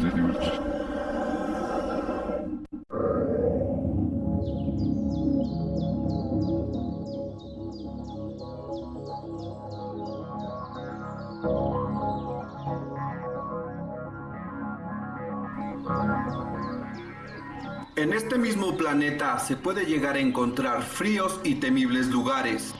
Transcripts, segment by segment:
En este mismo planeta se puede llegar a encontrar fríos y temibles lugares,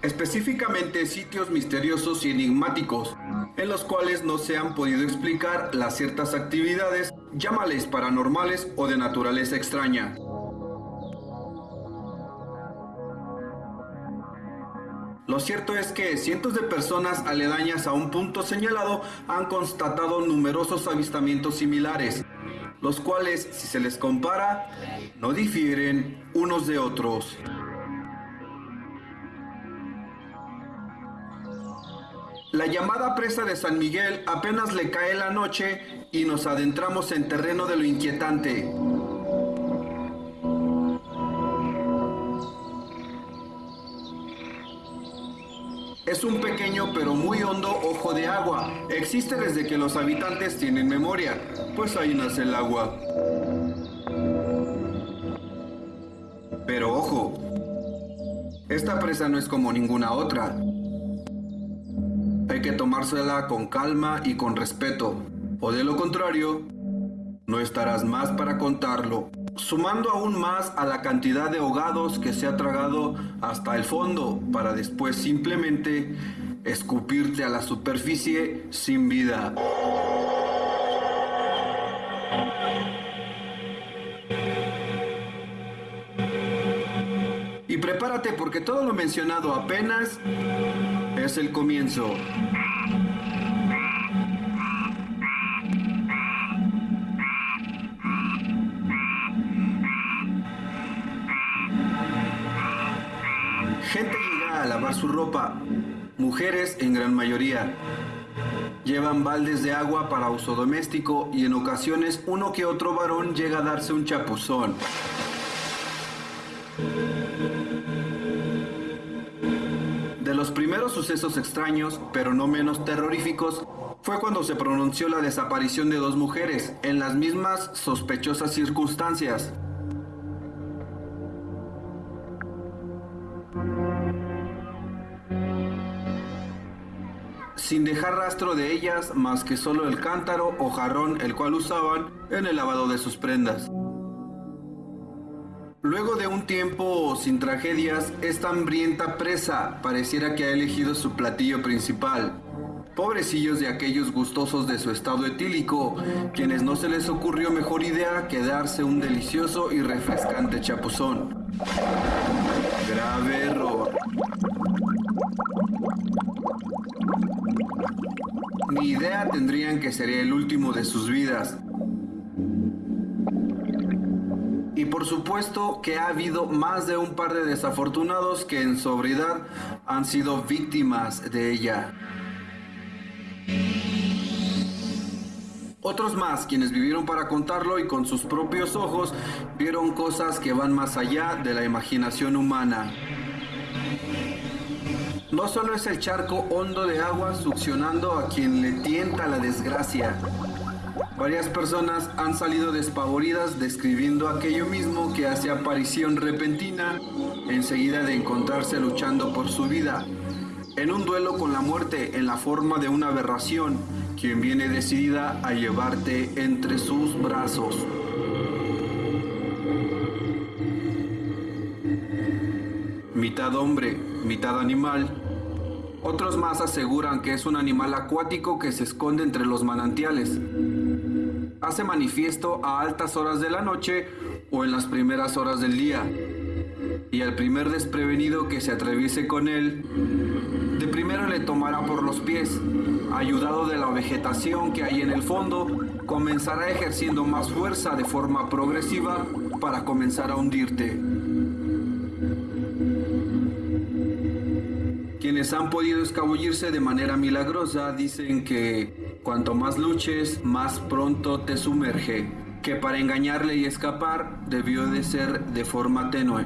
específicamente sitios misteriosos y enigmáticos, en los cuales no se han podido explicar las ciertas actividades, llámales paranormales o de naturaleza extraña. Lo cierto es que cientos de personas aledañas a un punto señalado han constatado numerosos avistamientos similares, los cuales, si se les compara, no difieren unos de otros. La llamada presa de San Miguel apenas le cae la noche y nos adentramos en terreno de lo inquietante. Es un pequeño pero muy hondo ojo de agua. Existe desde que los habitantes tienen memoria, pues ahí nace el agua. Pero ojo, esta presa no es como ninguna otra. Que tomársela con calma y con respeto, o de lo contrario, no estarás más para contarlo sumando aún más a la cantidad de ahogados que se ha tragado hasta el fondo para después simplemente escupirte a la superficie sin vida. Y prepárate porque todo lo mencionado apenas es el comienzo. Gente llega a lavar su ropa, mujeres en gran mayoría. Llevan baldes de agua para uso doméstico y en ocasiones uno que otro varón llega a darse un chapuzón. De los primeros sucesos extraños, pero no menos terroríficos, fue cuando se pronunció la desaparición de dos mujeres en las mismas sospechosas circunstancias. sin dejar rastro de ellas más que solo el cántaro o jarrón el cual usaban en el lavado de sus prendas. Luego de un tiempo sin tragedias, esta hambrienta presa pareciera que ha elegido su platillo principal. Pobrecillos de aquellos gustosos de su estado etílico, quienes no se les ocurrió mejor idea que darse un delicioso y refrescante chapuzón. Grave error. Ni idea tendrían que sería el último de sus vidas. Por supuesto que ha habido más de un par de desafortunados que en sobriedad han sido víctimas de ella. Otros más, quienes vivieron para contarlo y con sus propios ojos, vieron cosas que van más allá de la imaginación humana. No solo es el charco hondo de agua succionando a quien le tienta la desgracia. Varias personas han salido despavoridas describiendo aquello mismo que hace aparición repentina enseguida de encontrarse luchando por su vida, en un duelo con la muerte en la forma de una aberración, quien viene decidida a llevarte entre sus brazos. Mitad hombre, mitad animal, otros más aseguran que es un animal acuático que se esconde entre los manantiales. Hace manifiesto a altas horas de la noche o en las primeras horas del día. Y al primer desprevenido que se atraviese con él, de primero le tomará por los pies, ayudado de la vegetación que hay en el fondo, comenzará ejerciendo más fuerza de forma progresiva para comenzar a hundirte. Quienes han podido escabullirse de manera milagrosa dicen que cuanto más luches, más pronto te sumerge, que para engañarle y escapar debió de ser de forma tenue.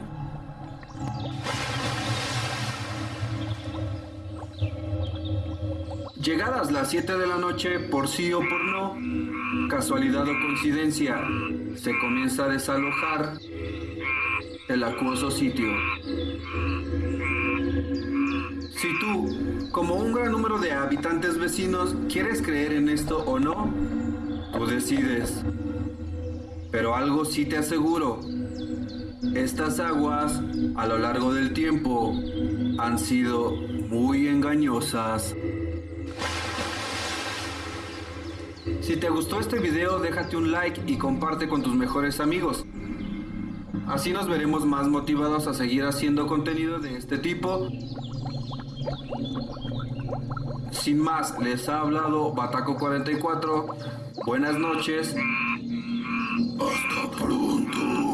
Llegadas las 7 de la noche, por sí o por no, casualidad o coincidencia, se comienza a desalojar el acuoso sitio. Si tú, como un gran número de habitantes vecinos, quieres creer en esto o no, tú decides. Pero algo sí te aseguro. Estas aguas, a lo largo del tiempo, han sido muy engañosas. Si te gustó este video, déjate un like y comparte con tus mejores amigos. Así nos veremos más motivados a seguir haciendo contenido de este tipo. Sin más, les ha hablado Bataco44. Buenas noches. Hasta pronto.